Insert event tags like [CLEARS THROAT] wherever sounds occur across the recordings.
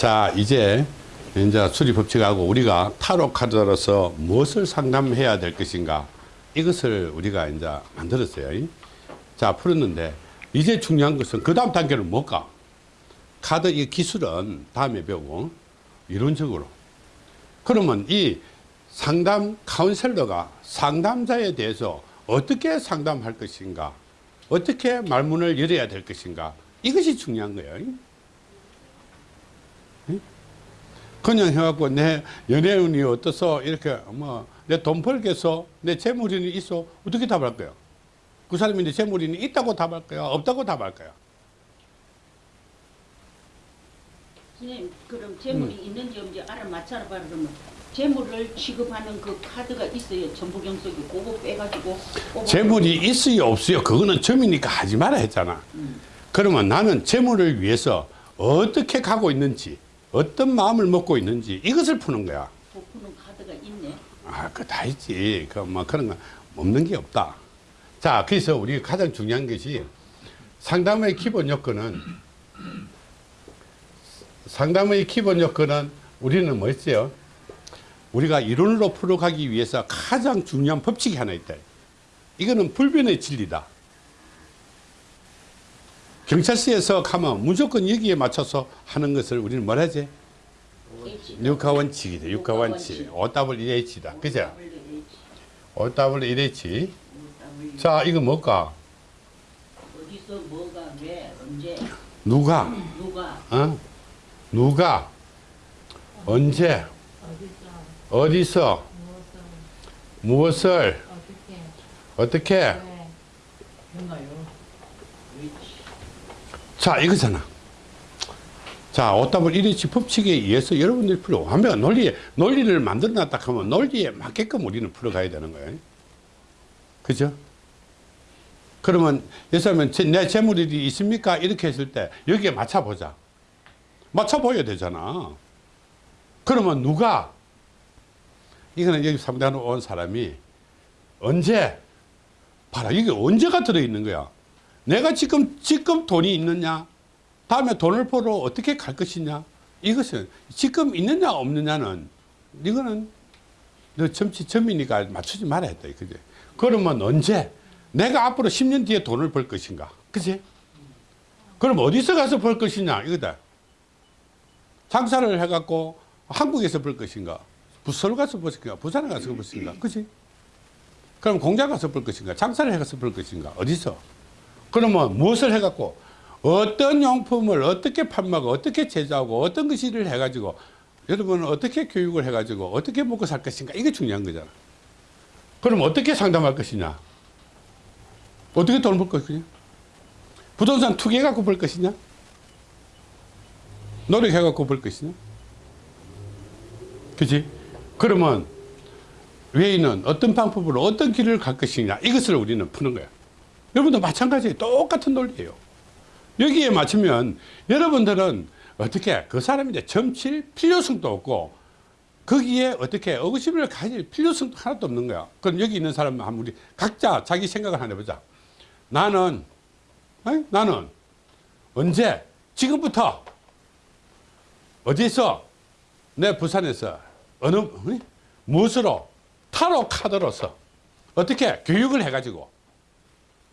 자 이제 이제 수리 법칙하고 우리가 타로 카드로서 무엇을 상담해야 될 것인가? 이것을 우리가 이제 만들었어요. 자 풀었는데 이제 중요한 것은 그 다음 단계는 뭘까? 카드 이 기술은 다음에 배우고 이론적으로. 그러면 이 상담 카운셀러가 상담자에 대해서 어떻게 상담할 것인가? 어떻게 말문을 열어야 될 것인가? 이것이 중요한 거예요 그냥 해갖고 내 연애운이 어떠서 이렇게 뭐 내 돈 벌겠어 내 재물이 있어 어떻게 답할 거야 그 사람이 내 재물이 있다고 답할 거야? 없다고 답할 거야? 선생님 그럼 재물이 있는지 없는지 알아맞혀라 봐 그러면 재물을 취급하는 그 카드가 있어요. 전부 경석이 그거 빼가지고 재물이 있어요 없어요? 그거는 점이니까 하지 마라 했잖아. 그러면 나는 재물을 위해서 어떻게 가고 있는지 어떤 마음을 먹고 있는지 이것을 푸는 거야 푸는 카드가 있네 아, 그거 다 있지. 그, 뭐, 그런 거 없는 게 없다. 자, 그래서 우리 가장 중요한 것이 상담의 기본 요건은 상담의 기본 요건은 우리는 뭐 있어요? 우리가 이론으로 풀어가기 위해서 가장 중요한 법칙이 하나 있다. 이거는 불변의 진리다. 경찰서에서 가면 무조건 여기에 맞춰서 하는 것을 우리는 뭐라 하지? H. 육하 원칙이다. 육하 원칙. OWH다. 그죠? OWH. 자, 이거 뭘까? 어디서 뭐가 왜 언제 누가? 누가 어? 누가? 언제? 어디서? 무엇을? 어떻게? 자, 이거잖아. 자, OWH 법칙에 의해서 여러분들이 풀어. 하면 논리에, 논리를 만들어 놨다 하면 논리에 맞게끔 우리는 풀어가야 되는 거예요. 그죠? 그러면, 들면, 내 재물이 있습니까? 이렇게 했을 때, 여기에 맞춰보자. 맞춰보여야 되잖아. 그러면 누가, 이거는 여기 상담하러 온 사람이 언제, 봐라, 이게 언제가 들어있는 거야. 내가 지금, 지금 돈이 있느냐? 다음에 돈을 벌어 어떻게 갈 것이냐? 이것은 지금 있느냐 없느냐는 이거는 너 점치 점이니까 맞추지 말아야 돼. 그지? 그러면 언제? 내가 앞으로 10년 뒤에 돈을 벌 것인가? 그지? 그럼 어디서 가서 벌 것이냐? 이거다. 장사를 해갖고 한국에서 벌 것인가? 부서울 가서 벌 것인가? 부산에 가서 벌 것인가? 그지? 그럼 공장 가서 벌 것인가? 장사를 해가서 벌 것인가? 어디서? 그러면 무엇을 해갖고 어떤 용품을 어떻게 판매하고 어떻게 제조하고 어떤 것을 해가지고 여러분은 어떻게 교육을 해가지고 어떻게 먹고 살 것인가 이게 중요한 거잖아. 그럼 어떻게 상담할 것이냐? 어떻게 돈을 벌 것이냐? 부동산 투기해 갖고 벌 것이냐? 노력해 갖고 벌 것이냐? 그지? 그러면 외인은 어떤 방법으로 어떤 길을 갈 것이냐? 이것을 우리는 푸는 거야 여러분도 마찬가지 똑같은 논리예요 여기에 맞추면 여러분들은 어떻게 그 이제 점칠 필요성도 없고 거기에 어떻게 의구심을 가질 필요성도 하나도 없는 거야. 그럼 여기 있는 사람 한 우리 각자 자기 생각을 하나 해보자. 나는 어이? 나는 언제 지금부터 어디서 내 부산에서 어느 어이? 무엇으로 타로 카드로서 어떻게 교육을 해가지고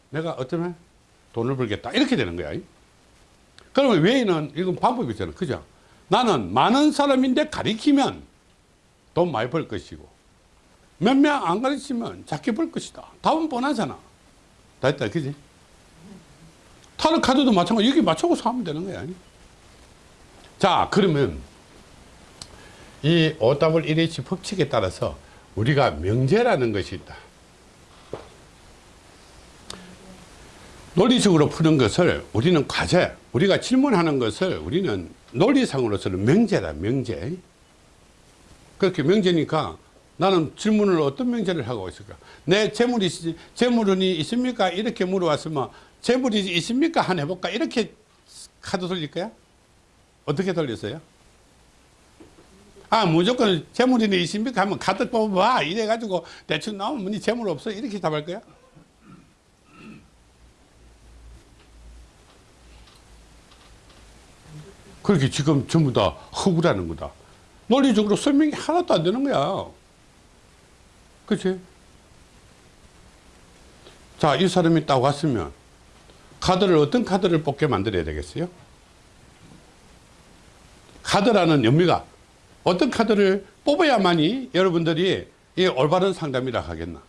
내가 어쩌면 돈을 벌겠다 이렇게 되는 거야. 그러면 외에는 이건 방법이 있잖아. 그죠? 나는 많은 사람인데 가리키면 돈 많이 벌 것이고 몇 명 안 가르치면 작게 벌 것이다. 답은 뻔하잖아. 다 했다. 그지? 타로 카드도 마찬가지. 여기 맞춰서 하면 되는 거야. 자, 그러면 이 OW1H 법칙에 따라서 우리가 명제라는 것이 있다. 논리적으로 푸는 것을 우리는 과제, 우리가 질문하는 것을 우리는 논리상으로서는 명제다, 명제. 그렇게 명제니까 나는 질문을 어떤 명제를 하고 있을까? 내 재물이, 재물은 있습니까? 이렇게 물어왔으면 재물이 있습니까? 한 해볼까? 이렇게 카드 돌릴 거야? 어떻게 돌렸어요? 아, 무조건 재물이 있습니까? 하면 카드 뽑아봐. 이래 가지고 대충 나오면 니 재물 없어? 이렇게 답할 거야? 그렇게 지금 전부 다 허구라는 거다. 논리적으로 설명이 하나도 안 되는 거야. 그치? 자, 이 사람이 딱 왔으면 카드를 어떤 카드를 뽑게 만들어야 되겠어요? 카드라는 의미가 어떤 카드를 뽑아야만이 여러분들이 이 올바른 상담이라 하겠나?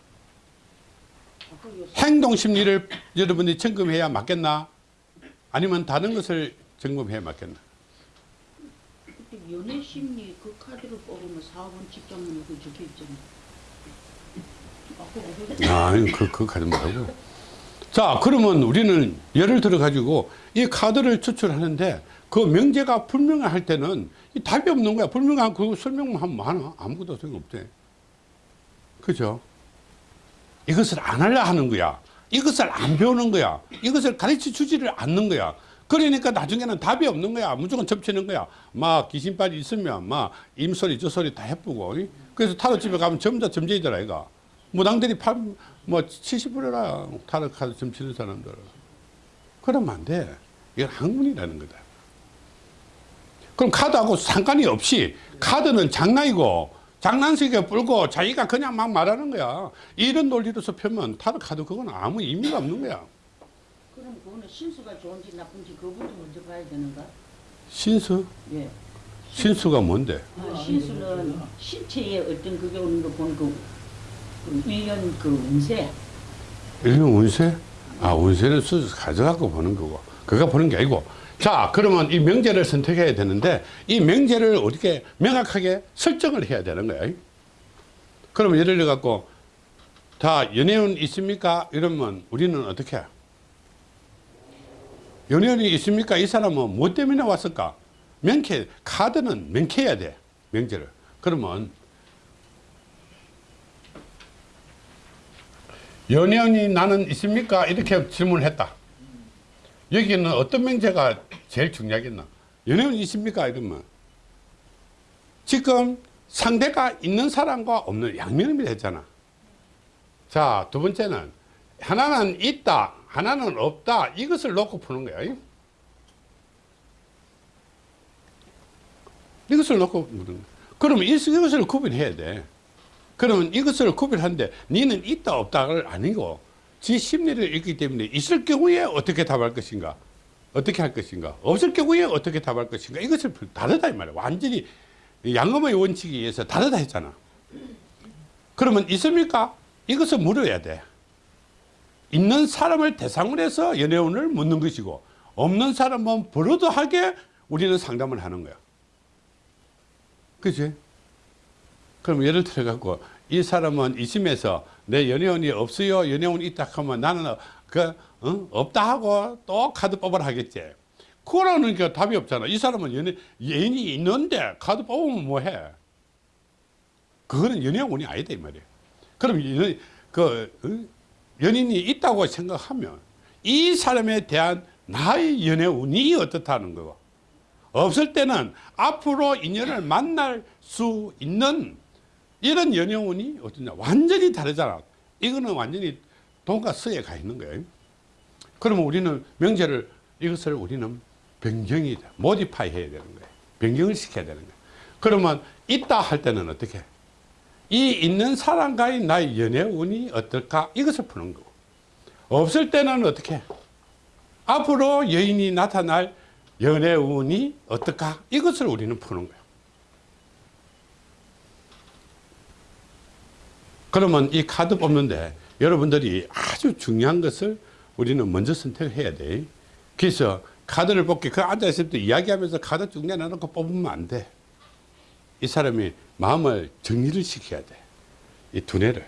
행동 심리를 여러분이 점검해야 맞겠나? 아니면 다른 것을 점검해야 맞겠나? 연애 심리 그 카드를 뽑으면 4번 직장문에 그 적혀 있잖아. 아까 그거 아, 그, 그 카드 말고. 자, 그러면 우리는 예를 들어 가지고 이 카드를 추출하는데 그 명제가 불명할 때는 이 답이 없는 거야. 불명한 그 설명만 하면 많아. 아무것도 소용없대. 그죠? 이것을 안 하려 하는 거야. 이것을 안 배우는 거야. 이것을 가르쳐 주지를 않는 거야. 그러니까 나중에는 답이 없는 거야. 무조건 접치는 거야. 막 귀신빨이 있으면 막 임소리 저소리 다 해쁘고. 이? 그래서 타로 집에 가면 다 점쟁이더라 이가. 무당들이 팔, 뭐 70%라 타로 카드 점치는 사람들. 그러면 안 돼. 이건 학문이라는 거다. 그럼 카드하고 상관이 없이 카드는 장난이고 장난식에 불고 자기가 그냥 막 말하는 거야. 이런 논리로서 펴면 타로 카드 그건 아무 의미가 없는 거야. 그럼 그거는 신수가 좋은지 나쁜지 그것부터 먼저 봐야 되는가? 신수? 예. 신수가 뭔데? 아, 신수는 신체에 어떤 그게 오는 거 보는 그, 그 1년 그 운세. 일명 운세? 아, 운세는 수수 가져갖고 보는 거고. 그가 보는 게 아니고. 자, 그러면 이 명제를 선택해야 되는데, 이 명제를 어떻게 명확하게 설정을 해야 되는 거야. 그러면 예를 들어 갖고, 다 연애운 있습니까? 이러면 우리는 어떻게 해? 연애운이 있습니까? 이 사람은 뭐 때문에 왔을까? 명쾌, 카드는 명쾌해야 돼. 명제를. 그러면 연예인이 나는 있습니까? 이렇게 질문을 했다. 여기는 어떤 명제가 제일 중요하겠나? 연예인 있습니까? 이러면 지금 상대가 있는 사람과 없는 양면을 했잖아. 자, 두 번째는 하나는 있다, 하나는 없다. 이것을 놓고 푸는 거야. 이것을 놓고 거야. 그러면 이것을 구분해야 돼. 그러면 이것을 구별하는데 니는 있다 없다를 아니고 지 심리를 읽기 때문에 있을 경우에 어떻게 답할 것인가 어떻게 할 것인가 없을 경우에 어떻게 답할 것인가 이것을 다르다 이 말이야 완전히 양음의 원칙에 의해서 다르다 했잖아 그러면 있습니까 이것을 물어야 돼 있는 사람을 대상으로 해서 연애운을 묻는 것이고 없는 사람은 버릇하게 우리는 상담을 하는 거야 그치? 그럼 예를 들어 갖고 이 사람은 이심에서 내 연애운이 없어요 연애운이 있다 하면 나는 그 어? 없다 하고 또 카드 뽑으라 하겠지 그거는 그 답이 없잖아 이 사람은 연애 연이 있는데 카드 뽑으면 뭐해 그거는 연애운이 아니다 이 말이야 그럼 연, 그 어? 연인이 있다고 생각하면 이 사람에 대한 나의 연애 운이 어떻다는 거고 없을 때는 앞으로 인연을 만날 수 있는 이런 연영운이 어떠냐. 완전히 다르잖아. 이거는 완전히 돈과 서에 가 있는 거예요. 그러면 우리는 명제를 이것을 우리는 변경이 돼 모디파이 해야 되는 거예요. 변경을 시켜야 되는 거예요. 그러면 있다 할 때는 어떻게 이 있는 사람과의 나의 연애운이 어떨까? 이것을 푸는 거고. 없을 때는 어떻게? 앞으로 여인이 나타날 연애운이 어떨까? 이것을 우리는 푸는 거예요. 그러면 이 카드 뽑는데 여러분들이 아주 중요한 것을 우리는 먼저 선택을 해야 돼. 그래서 카드를 뽑기, 그 앉아있을 때 이야기하면서 카드 쭉 내놔놓고 뽑으면 안 돼. 이 사람이 마음을 정리를 시켜야 돼. 이 두뇌를.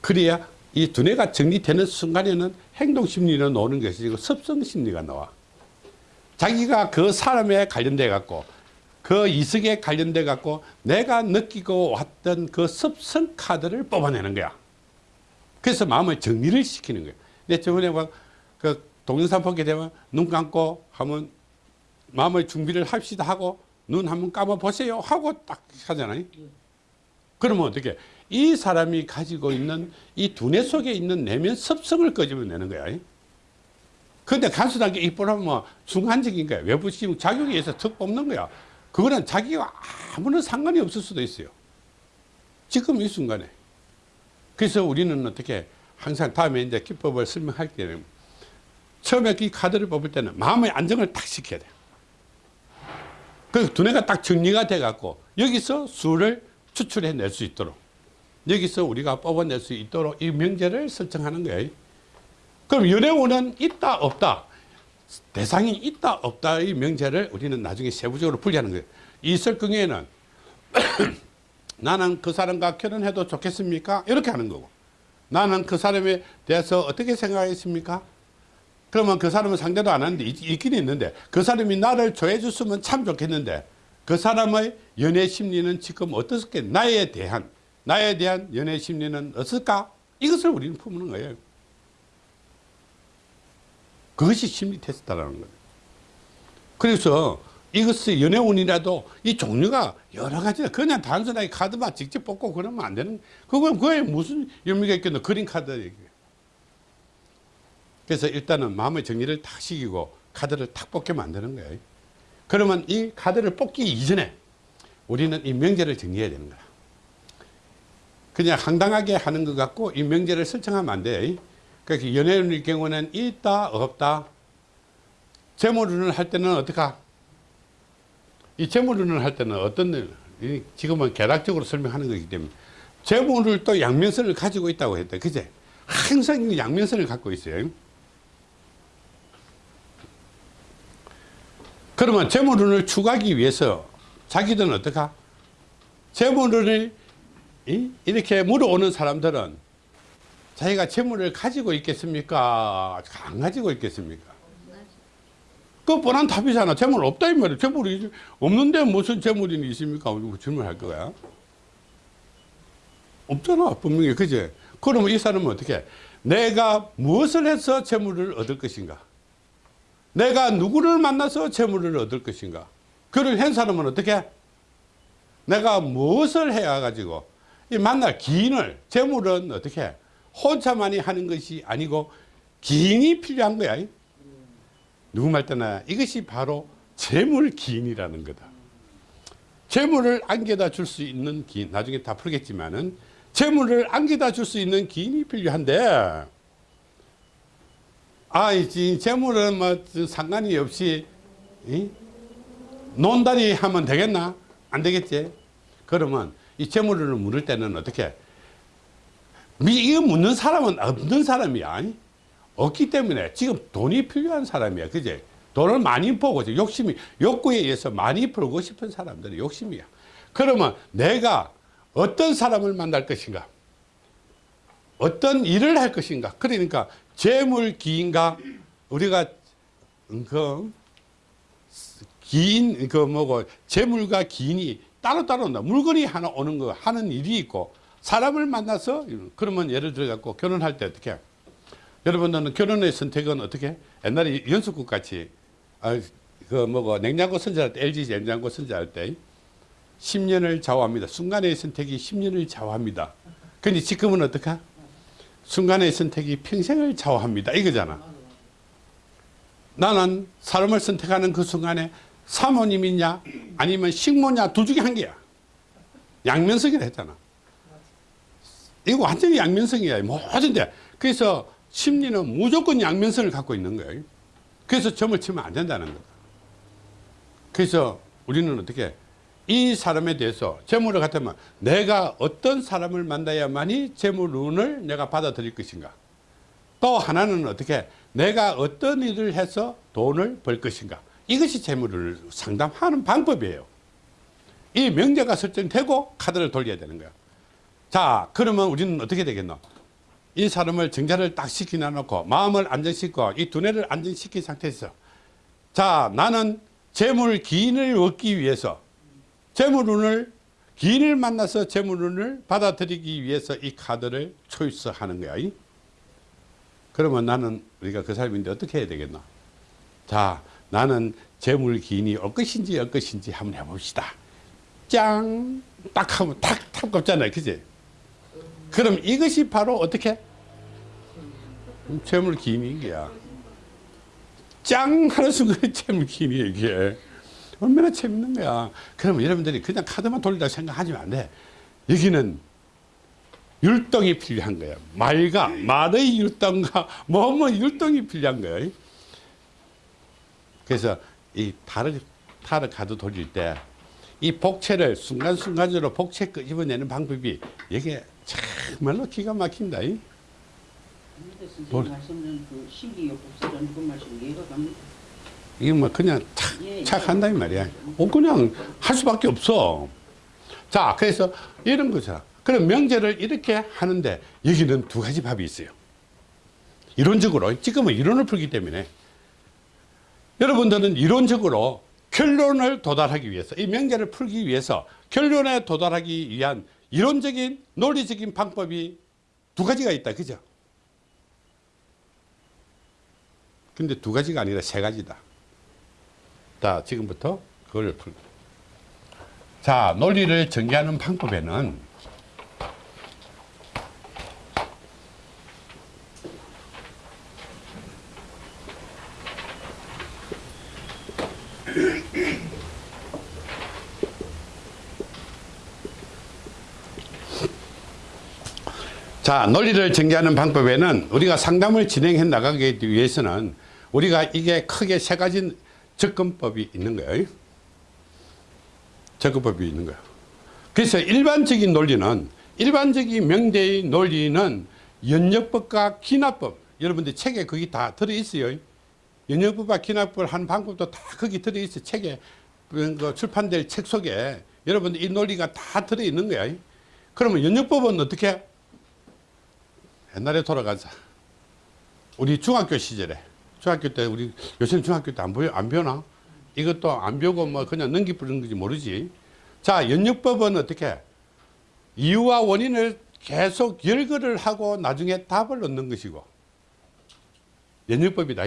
그래야 이 두뇌가 정리되는 순간에는 행동심리는 나오는 것이 고 습성심리가 나와. 자기가 그 사람에 관련돼 갖고 그 이석에 관련돼 갖고 내가 느끼고 왔던 그 습성 카드를 뽑아내는 거야. 그래서 마음을 정리를 시키는 거야. 내 저번에 막그 동영상 보게 되면 눈 감고 하면 마음을 준비를 합시다 하고 눈 한번 감아 보세요 하고 딱 하잖아요. 그러면 어떻게 이 사람이 가지고 있는 이 두뇌 속에 있는 내면 습성을 끄집어내는 거야. 근데 이쁘라면 뭐 순간적인 거야. 외부 지금 작용에 의해서 턱 뽑는 거야. 그거는 자기가 아무런 상관이 없을 수도 있어요. 지금 이 순간에. 그래서 우리는 어떻게 항상 다음에 이제 기법을 설명할 때는 처음에 이 카드를 뽑을 때는 마음의 안정을 딱 시켜야 돼. 그 두뇌가 딱 정리가 돼 갖고 여기서 수를 추출해 낼 수 있도록 여기서 우리가 뽑아낼 수 있도록 이 명제를 설정하는 거예요. 그럼 연애운은 있다 없다 대상이 있다 없다의 명제를 우리는 나중에 세부적으로 분리하는 거예요. 이설 경우에는 [CLEARS THROAT] 나는 그 사람과 결혼해도 좋겠습니까? 이렇게 하는 거고 나는 그 사람에 대해서 어떻게 생각하겠습니까? 그러면 그 사람은 상대도 안 하는데 있- 있긴 있는데 그 사람이 나를 좋아해 줬으면 참 좋겠는데 그 사람의 연애 심리는 지금 어떻게 나에 대한 나에 대한 연애 심리는 어떨까? 이것을 우리는 품는 거예요. 그것이 심리 테스트라는 거예요. 그래서 이것의 연애운이라도 이 종류가 여러 가지다. 그냥 단순하게 카드만 직접 뽑고 그러면 안 되는, 그건 그에 무슨 의미가 있겠노? 그린 카드. 그래서 일단은 마음의 정리를 탁 시키고 카드를 탁 뽑게 만드는 거예요. 그러면 이 카드를 뽑기 이전에 우리는 이 명제를 정리해야 되는 거야. 그냥 황당하게 하는 것 같고 이 명제를 설정하면 안 돼. 그러니까 연애운의 경우는 있다, 없다. 재물운을 할 때는 어떡하? 이 재물운을 할 때는 어떤, 일, 이 지금은 개락적으로 설명하는 거기 때문에 재물을 또 양면선을 가지고 있다고 했대. 그제? 항상 양면선을 갖고 있어요. 그러면 재물운을 추구하기 위해서 자기들은 어떡하? 재물운을 이- 이렇게 물어오는 사람들은 자기가 재물을 가지고 있겠습니까? 안 가지고 있겠습니까? 그 뻔한 답이잖아. 재물 없다 이 말이야. 재물이 없는데 무슨 재물이 있습니까? 그 질문할 거야. 없잖아. 분명히 그제. 그러면 이 사람은 어떻게? 내가 무엇을 해서 재물을 얻을 것인가? 내가 누구를 만나서 재물을 얻을 것인가? 그를 한 사람은 어떻게? 내가 무엇을 해야 가지고 이 만날 기인을 재물은 어떻게 혼자만이 하는 것이 아니고 기인이 필요한 거야. 누구 말 때나 이것이 바로 재물 기인이라는 거다. 재물을 안겨다 줄 수 있는 기인 나중에 다 풀겠지만은 재물을 안겨다 줄 수 있는 기인이 필요한데 아, 이 재물은 뭐 상관이 없이 이? 논다리 하면 되겠나? 안 되겠지? 그러면 이 재물을 물을 때는 어떻게? 미- 이거 묻는 사람은 없는 사람이야. 없기 때문에 지금 돈이 필요한 사람이야. 그제? 돈을 많이 이제 욕심이, 욕구에 의해서 많이 벌고 싶은 사람들이 욕심이야. 그러면 내가 어떤 사람을 만날 것인가? 어떤 일을 할 것인가? 그러니까 재물 기인가 우리가 그 기인 그 뭐고 재물과 기인이 따로따로 온다. 물건이 하나 오는 거 하는 일이 있고 사람을 만나서 그러면 예를 들어 갖고 결혼할 때 어떻게 해? 여러분들은 결혼의 선택은 어떻게 해? 옛날에 연수국 같이 아, 그 뭐고 냉장고 선전할 때 LG 냉장고 선전할 때 10년을 좌우합니다. 순간의 선택이 10년을 좌우합니다. 근데 지금은 어떡하? 순간의 선택이 평생을 좌우합니다. 이거잖아. 나는 사람을 선택하는 그 순간에 사모님이냐 아니면 식모냐 둘 중에 한 개야. 양면성이라 했잖아. 이거 완전히 양면성이야. 모든데. 그래서 심리는 무조건 양면성을 갖고 있는 거예요. 그래서 점을 치면 안 된다는 거다. 그래서 우리는 어떻게 이 사람에 대해서 재물을 갖다면 내가 어떤 사람을 만나야만이 재물 운을 내가 받아들일 것인가. 또 하나는 어떻게 내가 어떤 일을 해서 돈을 벌 것인가. 이것이 재물을 상담하는 방법이에요. 이 명제가 설정되고 카드를 돌려야 되는 거야. 자, 그러면 우리는 어떻게 되겠노? 이 사람을 정자를 딱 시키나 놓고 마음을 안정시키고 이 두뇌를 안정시킨 상태에서 자, 나는 재물 기인을 얻기 위해서 재물운을 기인을 만나서 재물운을 받아들이기 위해서 이 카드를 초이스하는 거야. 이? 그러면 나는 우리가 그 사람인데 어떻게 해야 되겠나? 자, 나는 재물 기인이 올 것인지 올 것인지 한번 해봅시다. 짱! 딱 하면 탁! 탁 꼽잖아요. 그지? 그럼 이것이 바로 어떻게? 재물 기인인 거야. 짱 하는 순간에 재밌기니 이게 얼마나 재밌는 거야. 그러면 여러분들이 그냥 카드만 돌리다 생각하시면 안 돼. 여기는 율동이 필요한 거야. 말과 말의 율동과 뭐뭐 율동이 필요한 거야. 그래서 이 타르, 타르 카드 돌릴 때 이 복채를 순간순간적으로 복채 끄집어내는 방법이 이게 정말로 기가 막힌다. 뭘? 말씀은 그 신기요법설은 그 말씀 이해가 갑니다. 이게 뭐 그냥 착, 예, 착 한다 이 말이야. 어, 그냥 할 수밖에 없어. 자, 그래서 이런 거죠. 그럼 명제를 이렇게 하는데 여기는 두 가지 밥이 있어요. 이론적으로, 지금은 이론을 풀기 때문에 여러분들은 이론적으로 결론을 도달하기 위해서 이 명제를 풀기 위해서 결론에 도달하기 위한 이론적인 논리적인 방법이 두 가지가 있다. 그죠? 근데 두 가지가 아니라 세 가지다. 자, 지금부터 그걸 풀. 자, 논리를 전개하는 방법에는 자, 논리를 전개하는 방법에는 우리가 상담을 진행해 나가기 위해서는 우리가 이게 크게 세 가지 접근법이 있는 거예요. 접근법이 있는 거예요. 그래서 일반적인 논리는 일반적인 명제의 논리는 연역법과 기납법 여러분들 책에 거기 다 들어있어요. 연역법과 기납법을 하는 방법도 다 거기 들어있어요. 책에 그 출판될 책 속에 여러분들 이 논리가 다 들어있는 거야. 그러면 연역법은 어떻게 옛날에 돌아가자. 우리 중학교 시절에 중학교 때 우리 요새는 중학교 때 안 보여 안 배우나? 이것도 안 배우고 뭐 그냥 넘기 뿌리는 건지 모르지. 자, 연역법은 어떻게 이유와 원인을 계속 열거를 하고 나중에 답을 얻는 것이고 연역법이다.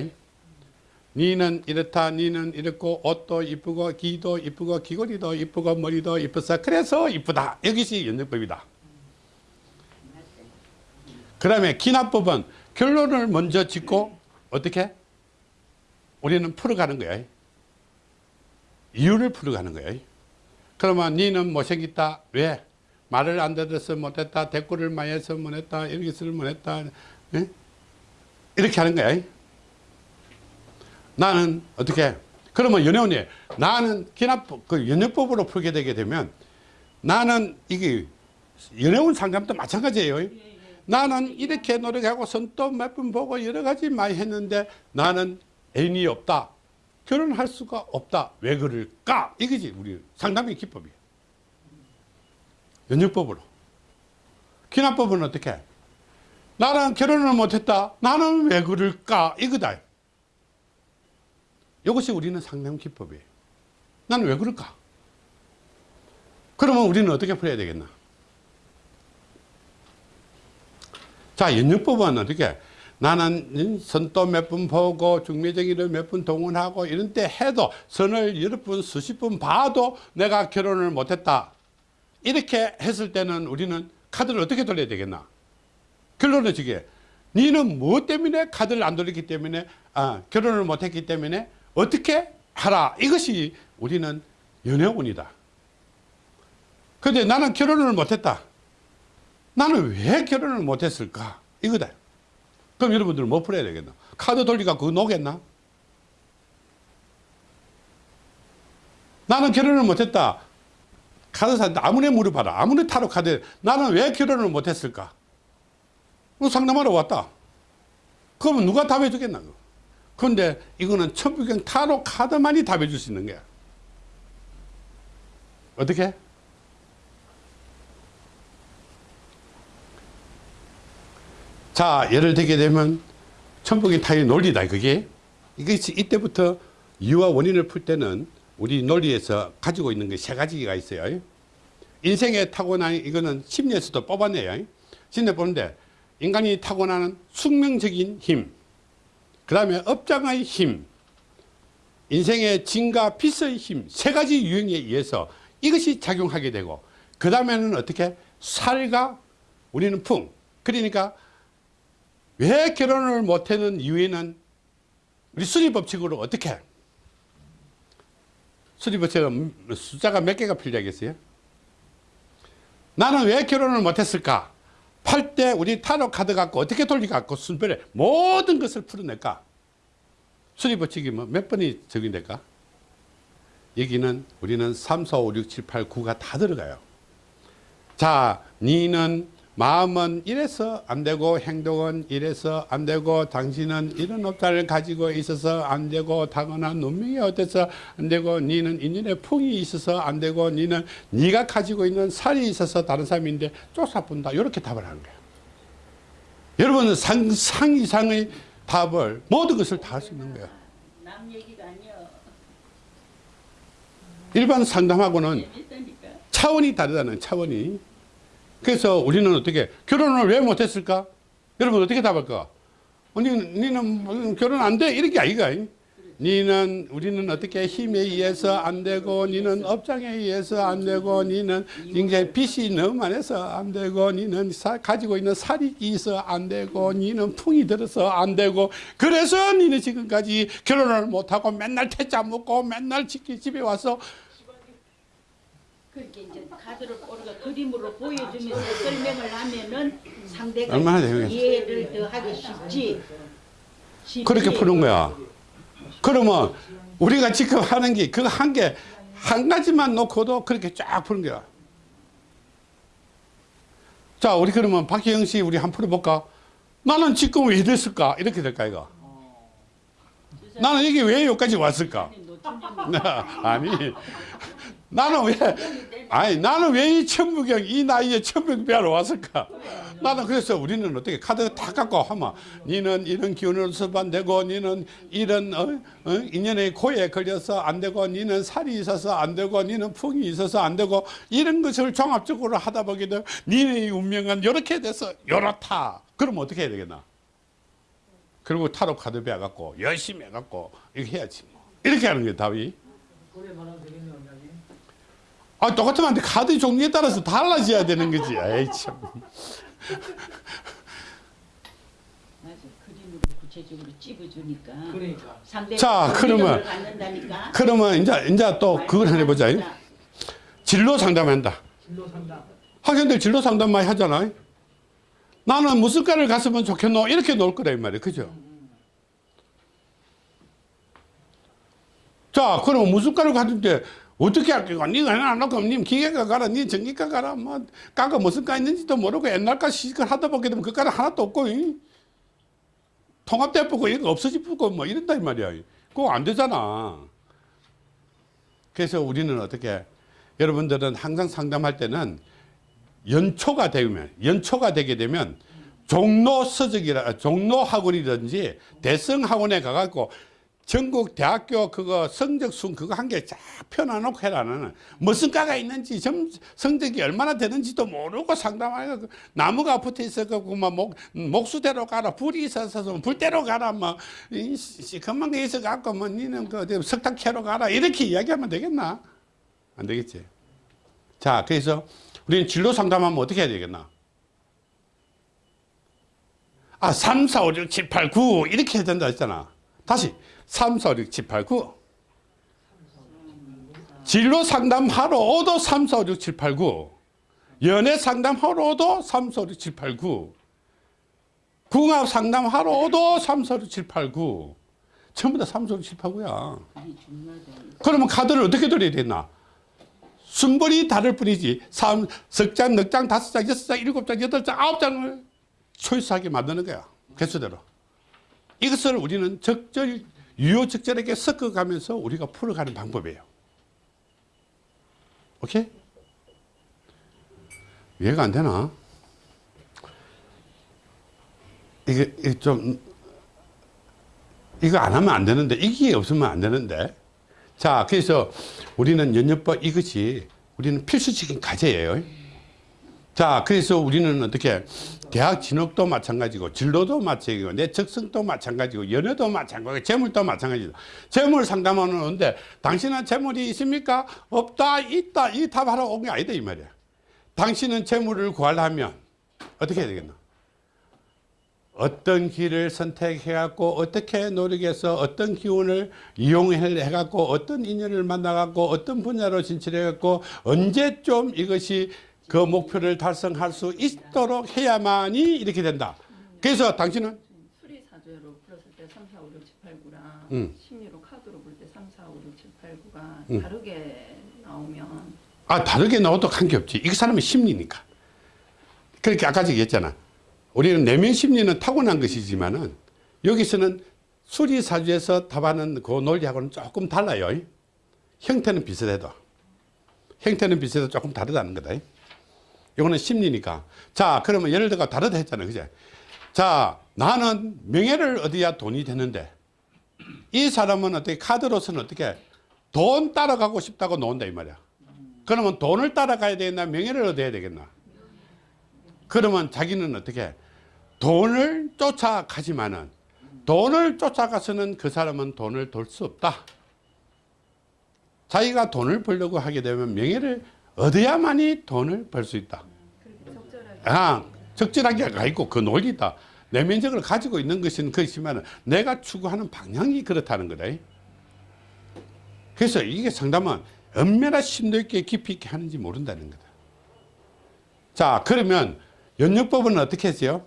니는 이렇다, 니는 이렇고 옷도 이쁘고 귀도 이쁘고 귀걸이도 이쁘고 머리도 이쁘서 그래서 이쁘다. 이것이 연역법이다. 그 다음에 기납법은 결론을 먼저 짓고 어떻게? 우리는 풀어가는 거야. 이유를 풀어가는 거야. 그러면 니는 못생겼다. 왜? 말을 안 들어서 못했다. 대꾸를 많이 해서 못했다. 여기서를 못했다. 예? 이렇게 하는 거야. 나는 어떻게? 그러면 연애원이 나는 기납법, 그 연애법으로 풀게 되게 되면 나는 이게 연애원 상담도 마찬가지예요. 나는 이렇게 노력하고 손도 몇번 보고 여러 가지 많이 했는데 나는 애인이 없다. 결혼할 수가 없다. 왜 그럴까? 이거지 우리 상담의 기법이에요. 연역법으로. 기납법은 어떻게? 나는 결혼을 못했다. 나는 왜 그럴까? 이거다. 이것이 우리는 상담 기법이에요. 나는 왜 그럴까? 그러면 우리는 어떻게 풀어야 되겠나? 자, 연역법은 어떻게? 나는 선도 몇번 보고 중매정의를 몇번 동원하고 이런 때 해도 선을 여러 번 수십 번 봐도 내가 결혼을 못했다. 이렇게 했을 때는 우리는 카드를 어떻게 돌려야 되겠나? 결론은 저게 니는 무엇 때문에 카드를 안 돌렸기 때문에 아, 결혼을 못했기 때문에 어떻게 하라 이것이 우리는 연애운이다. 근데 나는 결혼을 못했다. 나는 왜 결혼을 못했을까? 이거다. 그럼 여러분들은 뭐 풀어야 되겠나? 카드 돌리가 그거 녹겠나? 나는 결혼을 못했다. 카드사한테 아무리 물어봐라. 아무리 타로 카드 나는 왜 결혼을 못했을까? 뭐 상담하러 왔다. 그러면 누가 답해 주겠나? 그런데 이거는 천부경 타로 카드만이 답해 줄 수 있는 거야. 어떻게? 자, 예를 들게 되면 천북이 타의 논리다, 그게. 이것이 이때부터 이유와 원인을 풀 때는 우리 논리에서 가지고 있는 게 세 가지가 있어요. 인생에 타고난 이거는 심리에서도 뽑아내요. 심리에 보는데 인간이 타고나는 숙명적인 힘, 그 다음에 업장의 힘, 인생의 진과 빛의 힘, 세 가지 유형에 의해서 이것이 작용하게 되고, 그 다음에는 어떻게? 살과 우리는 풍. 그러니까 왜 결혼을 못하는 이유에는 우리 수리법칙으로 어떻게? 수리법칙은 숫자가 몇 개가 필요하겠어요? 나는 왜 결혼을 못했을까? 팔 때 우리 타로 카드 갖고 어떻게 돌려갖고 순별에 모든 것을 풀어낼까? 수리법칙이 뭐몇 번이 적용될까? 여기는 우리는 3, 4, 5, 6, 7, 8, 9가 다 들어가요. 자, 니는 마음은 이래서 안 되고 행동은 이래서 안 되고 당신은 이런 업자를 가지고 있어서 안 되고 타고난 눈명이 어때서 안 되고 니는 인연의 풍이 있어서 안 되고 니는 네가 가지고 있는 살이 있어서 다른 사람인데 쫓아본다 이렇게 답을 하는 거예요. 여러분은 상상 이상의 답을 모든 것을 다 할 수 있는 거예요. 남 얘기가 아니야. 일반 상담하고는 재밌다니까. 차원이 다르다는 차원이. 그래서 우리는 어떻게 결혼을 왜 못했을까? 여러분 어떻게 답할까? 니는 뭐 결혼 안 돼? 이런 게 아이가. 니는 우리는 어떻게 힘에 의해서 안 되고 니는 업장에 의해서 안 되고 니는 굉장히 빚이 너무 많아서 안 되고 니는 사- 가지고 있는 살이 있어 안 되고 니는 풍이 들어서 안 되고 그래서 니는 지금까지 결혼을 못하고 맨날 퇴짜 먹고 맨날 집- 집에 와서 그렇게 이제 카드를 우리가 그림으로 보여주면서 설명을 하면은 상대가 얼마나 되겠어. 이해를 더 하기 쉽지. 쉽지. 그렇게 푸는 거야. 그러면 우리가 지금 하는 게그한개한 가지만 놓고도 그렇게 쫙 푸는 거야. 자, 우리 그러면 박혜영 씨 우리 한번 풀어볼까? 나는 지금 왜 이랬을까? 이렇게 될까 이거? 나는 이게 왜 여기까지 왔을까? [LAUGHS] 아니, 나는 왜, 아니, 나는 왜 이 천부경, 이 나이에 천부경 배하러 왔을까? 나는 그래서 우리는 어떻게 카드 다 갖고 하면, 니는 이런 기운으로서 안 되고, 니는 이런, 어, 어? 인연의 고에 걸려서 안 되고, 니는 살이 있어서 안 되고, 니는 풍이 있어서 안 되고, 이런 것을 종합적으로 하다 보게 되면, 니의 운명은 이렇게 돼서 이렇다. 그러면 어떻게 해야 되겠나? 그리고 타로 카드 배워갖고, 열심히 해갖고, 이렇게 해야지. 뭐. 이렇게 하는 게 답이. 아, 똑같으면 안 돼. 카드 종류에 따라서 달라져야 되는 거지. 에이, 참. 찝어주니까. 그러니까. 자, 그러면-. 그러면 이제, 이제 또 그걸 하나 해보자. 자, 진로 상담한다. 진로 상담. 학생들 진로 상담 많이 하잖아. 나는 무슨 과를 갔으면 좋겠노? 이렇게 놓을 거라, 이 말이야. 그죠? 자, 그럼 무슨 과를 갔는데 어떻게 할 거야? 니가 하나 안 놓고, 니 기계과 가라, 니 전기과 가라, 뭐, 과가 무슨 과 있는지도 모르고 옛날과 시식을 하다 보게 되면 그 과는 하나도 없고, 이? 통합대포고 이런 거 없어지고 뭐 이런다, 이 말이야. 그거 안 되잖아. 그래서 우리는 어떻게, 여러분들은 항상 상담할 때는 연초가 되면 연초가 되게 되면 종로 서적이라 종로 학원이든지 대성 학원에 가갖고 전국 대학교 그거 성적 순 그거 한 개 쫙 펴놔놓고 해라 나는 무슨 과가 있는지 점 성적이 얼마나 되는지도 모르고 상담하고 나무가 붙어 있어갖고 막 목, 목수대로 가라 불이 있어서 불대로 가라 뭐 시커먼 게 있어갖고 뭐 니는 그 석탄 캐러 가라 이렇게 이야기하면 되겠나 안 되겠지 자 그래서 우리는 진로 상담하면 어떻게 해야 되겠나? 아, 3, 4, 5, 6, 7, 8, 9 이렇게 해야 된다 했잖아. 다시 3, 4, 5, 6, 7, 8, 9 진로 상담하러 오도 3, 4, 5, 6, 7, 8, 9 연애 상담하러 오도 3, 4, 5, 6, 7, 8, 9 궁합 상담하러 오도 3, 4, 5, 6, 7, 8, 9 전부 다 3, 4, 5, 6, 7, 8, 9야. 아니 중요하다. 그러면 카드를 어떻게 돌려야 되나? 순번이 다를 뿐이지. 3, 석 장, 넉 장, 다섯 장, 여섯 장, 일곱 장, 여덟 장, 아홉 장을 초이스하게 만드는 거야. 개수대로. 이것을 우리는 적절, 유효적절하게 섞어가면서 우리가 풀어가는 방법이에요. 오케이? 이해가 안 되나? 이게, 이게 좀, 이거 안 하면 안 되는데, 이게 없으면 안 되는데. 자, 그래서 우리는 연nhập 이것이 우리는 필수적인 과제예요. 자, 그래서 우리는 어떻게 대학 진학도 마찬가지고 진로도 마찬가지고 내 적성도 마찬가지고 연애도 마찬가지고 재물도 마찬가지다. 재물 상담하는 건데 당신은 재물이 있습니까? 없다, 있다. 이 답하러 온 게 아니다 이 말이야. 당신은 재물을 구하려면 어떻게 해야 되겠나? 어떤 길을 선택해 갖고 어떻게 노력해서 어떤 기운을 이용해 갖고 어떤 인연을 만나 갖고 어떤 분야로 진출해 갖고 언제쯤 이것이 그 목표를 달성할 수 있도록 해야만이 이렇게 된다. 그래서 당신은 수리 사주로 풀었을 때 3, 4, 5, 6, 7, 8, 9랑 음. 심리로 카드로 볼 때 3, 4, 5, 6, 7, 8, 9가 음. 다르게 나오면 아 다르게 나와도 관계없지. 이 사람의 심리니까. 그렇게 아까 얘기했잖아. 우리는 내면 심리는 타고난 것이지만은 여기서는 수리사주에서 답하는 그 논리하고는 조금 달라요. 형태는 비슷해도. 형태는 비슷해도 조금 다르다는 거다. 이거는 심리니까. 자, 그러면 예를 들어 다르다 했잖아요. 그제? 자, 나는 명예를 얻어야 돈이 되는데 이 사람은 어떻게 카드로서는 어떻게 돈 따라가고 싶다고 놓은다 이 말이야. 그러면 돈을 따라가야 되겠나 명예를 얻어야 되겠나 그러면 자기는 어떻게 돈을 쫓아가지만은 돈을 쫓아가서는 그 사람은 돈을 돌 수 없다 자기가 돈을 벌려고 하게 되면 명예를 얻어야만이 돈을 벌 수 있다. 아, 적절하게 가 있고 그 논리다. 내면적으로 가지고 있는 것은 그렇지만 내가 추구하는 방향이 그렇다는 거다. 그래서 이게 상담은 얼마나 심도 있게 깊이 있게 하는지 모른다는 거다. 자 그러면 연육법은 어떻게 했어요?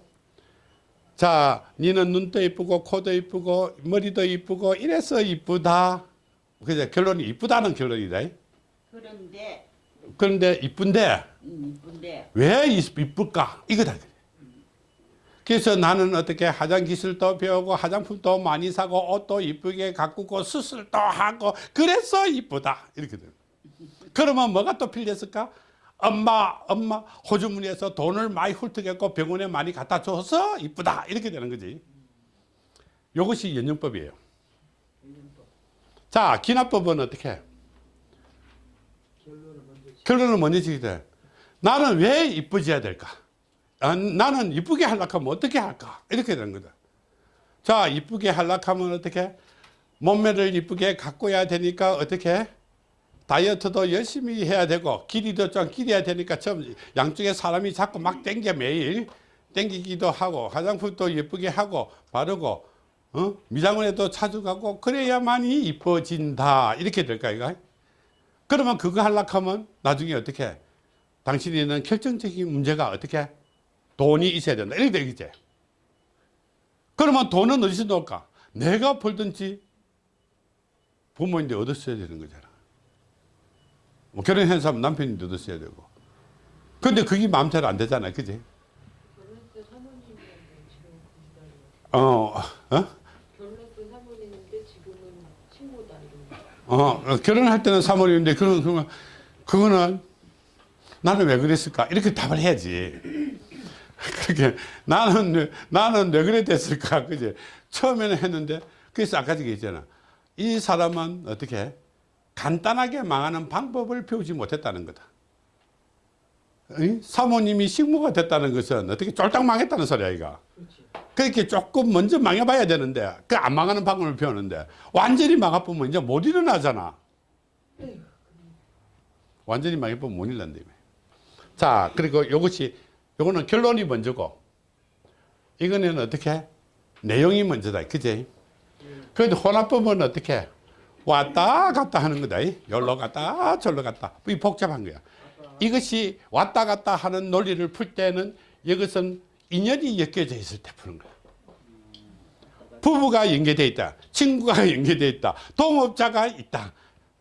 자 니는 눈도 이쁘고 코도 이쁘고 머리도 이쁘고 이래서 이쁘다. 그죠? 결론이 이쁘다는 결론이다. 그런데 그런데 이쁜데 음, 왜 이- 이쁠까? 이거다. 그래서 나는 어떻게 화장 기술도 배우고 화장품도 많이 사고 옷도 이쁘게 가꾸고 수술도 하고 그래서 이쁘다. 이렇게 돼. 그러면 뭐가 또 필요했을까? 엄마, 엄마 호주머니에서 돈을 많이 훌쩍했고 병원에 많이 갖다 줘서 이쁘다. 이렇게 되는 거지. 이것이 연영법이에요. 자, 기납법은 어떻게? 해? 결론은 먼저 지게 돼. 나는 왜 이쁘져야 될까? 아, 나는 이쁘게 하려고 하면 어떻게 할까? 이렇게 되는 거다. 자, 이쁘게 하려고 하면 어떻게? 몸매를 이쁘게 가꿔야 되니까 어떻게? 다이어트도 열심히 해야 되고 길이도 좀 길어야 되니까 처음 양쪽에 사람이 자꾸 막 땡겨 매일 땡기기도 하고 화장품도 예쁘게 하고 바르고 어? 미장원에도 자주 가고 그래야만이 이뻐진다 이렇게 될까 이거 그러면 그거 하려고 하면 나중에 어떻게 당신이는 결정적인 문제가 어떻게 돈이 있어야 된다. 이렇게 되겠지 그러면 돈은 어디서 나올까? 내가 벌든지 부모인데 얻었어야 되는 거잖아. 뭐 결혼한 사람 남편인데 얻었어야 되고. 근데 그게 마음대로 안 되잖아 그지? 어, 어? 결혼했던 사모님인데 지금은 친구다 이런 거. 어, 어, 결혼할 때는 3월인데 그런 그러면 그거는 나는 왜 그랬을까 이렇게 답을 해야지. [LAUGHS] 그렇게 나는 왜- 나는 왜 그래 됐을까 그지 처음에는 했는데 그래서 아까 얘기했잖아 이 사람은 어떻게 간단하게 망하는 방법을 배우지 못했다는 거다. 이? 사모님이 식모가 됐다는 것은 어떻게 쫄딱 망했다는 소리야 이가. 그렇 게 조금 먼저 망해봐야 되는데 그 안 망하는 방법을 배우는데 완전히 망해보면 이제 못 일어나잖아. 완전히 망해보면 못 일어난다 자 그리고 이것이 요거는 결론이 먼저고 이거는 어떻게 내용이 먼저다 그지? 그런데 혼합법은 어떻게 왔다 갔다 하는 거다 열로 갔다 절로 갔다. 이 복잡한 거야. 이것이 왔다 갔다 하는 논리를 풀 때는 이것은 인연이 엮여져 있을 때 푸는 거야. 부부가 연계되어 있다. 친구가 [LAUGHS] 연계되어 있다. 동업자가 있다.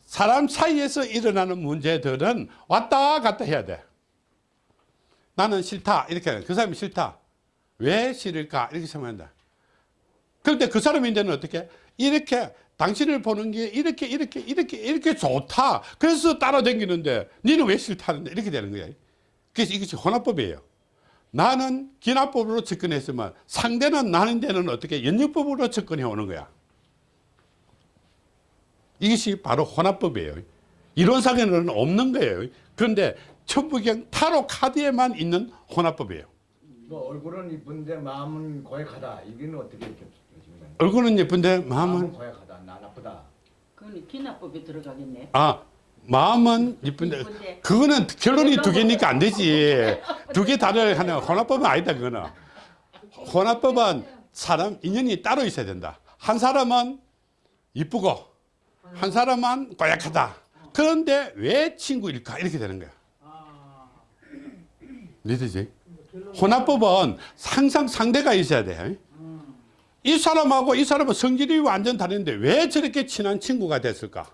사람 사이에서 일어나는 문제들은 왔다 갔다 해야 돼. 나는 싫다. 이렇게 해. 그 사람이 싫다. 왜 싫을까? 이렇게 생각한다. 그런데 그 사람인데는 어떻게? 이렇게 당신을 보는 게 이렇게 이렇게 이렇게 이렇게 좋다. 그래서 따라다니는데 니는 왜 싫다는데 이렇게 되는 거야. 그래서 이것이 혼합법이에요. 나는 기납법으로 접근했으면 상대는 나는 데는 어떻게 연역법으로 접근해 오는 거야. 이것이 바로 혼합법이에요. 이론상에는 없는 거예요. 그런데 천부경 타로 카드에만 있는 혼합법이에요. 뭐 얼굴은 이쁜데 마음은 고약하다. 이게는 어떻게 이렇게 얼굴은 예쁜데 마음은 마음은 고약하다. 나 나쁘다. 그건 기납법에 들어가겠네. 아 마음은 예쁜데. 그거는 결론이 두 개니까 안 되지. [LAUGHS] 두 개 다를 하나 혼합법은 아니다 그거는. 혼합법은 사람 인연이 따로 있어야 된다. 한 사람은 이쁘고 한 사람은 고약하다. 그런데 왜 친구일까? 이렇게 되는 거야. 믿으지? 혼합법은 항상 상대가 있어야 돼. 이 사람하고 이 사람은 성질이 완전 다른데 왜 저렇게 친한 친구가 됐을까?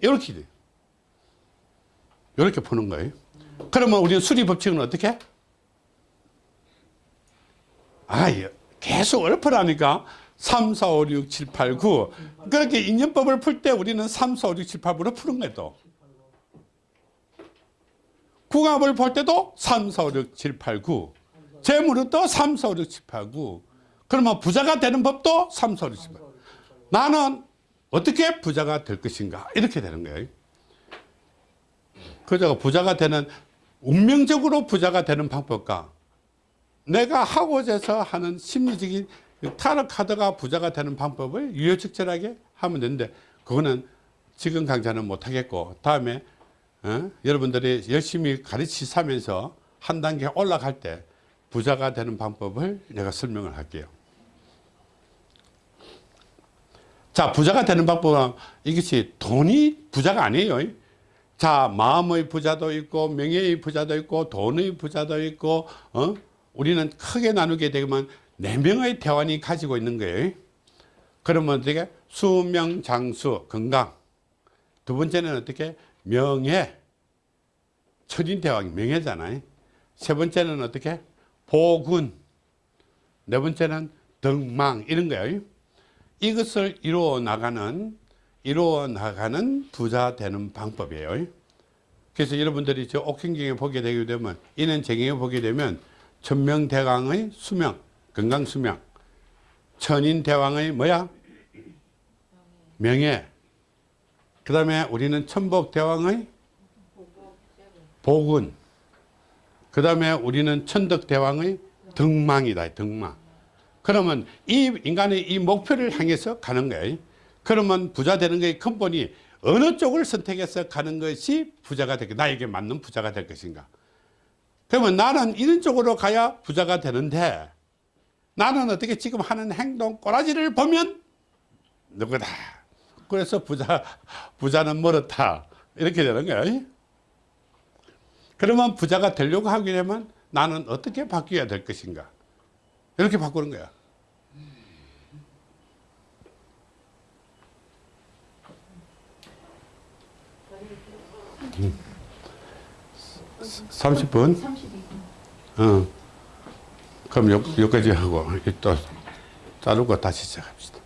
이렇게 돼. 이렇게 푸는 거예요. 그러면 우리는 수리 법칙은 어떻게? 아, 계속 엎으라니까. 3, 4, 5, 6, 7, 8, 9. 그렇게 인연법을 풀 때 우리는 3, 4, 5, 6, 7, 8으로 푸는 거예요, 또. 궁합을 볼 때도 3, 4, 5, 6, 7, 8, 9. 재물은 또 3, 4, 5, 6, 7, 8, 9. 그러면 부자가 되는 법도 3, 4, 5, 6, 7, 8. 나는 어떻게 부자가 될 것인가? 이렇게 되는 거예요. 그저 부자가 되는, 운명적으로 부자가 되는 방법과 내가 하고자 해서 하는 심리적인 그 타로 카드가 부자가 되는 방법을 유효적절하게 하면 되는데 그거는 지금 강좌는 못하겠고 다음에 어? 여러분들이 열심히 가르치면서 한 단계 올라갈 때 부자가 되는 방법을 내가 설명을 할게요. 자, 부자가 되는 방법은 이것이 돈이 부자가 아니에요. 자, 마음의 부자도 있고 명예의 부자도 있고 돈의 부자도 있고 어? 우리는 크게 나누게 되면 네 명의 대원이 가지고 있는 거예요. 그러면 어떻게 수명 장수 건강 두 번째는 어떻게 명예 천인 대왕 명예잖아요. 세 번째는 어떻게 보군 네 번째는 덕망 이런 거예요. 이것을 이루어 나가는 이루어 나가는 부자 되는 방법이에요. 그래서 여러분들이 저 옥행경에 보게 되게 되면 정경에 보게 되면 천명대왕의 수명 건강수명. 천인대왕의 뭐야? 명예. 그 다음에 우리는 천복대왕의 복은. 그 다음에 우리는 천덕대왕의 덕망이다 덕망. 그러면 이 인간의 이 목표를 향해서 가는 거예요 그러면 부자 되는 것의 근본이 어느 쪽을 선택해서 가는 것이 부자가 될 나에게 맞는 부자가 될 것인가? 그러면 나는 이런 쪽으로 가야 부자가 되는데 나는 어떻게 지금 하는 행동 꼬라지를 보면 누구다? 그래서 부자 부자는 멀었다. 이렇게 되는 거예요 그러면 부자가 되려고 하게 되면 나는 어떻게 바뀌어야 될 것인가? 이렇게 바꾸는 거야 30분? 32분. 어. 그럼 요, 여기까지 하고 또 자르고 다시 시작합시다.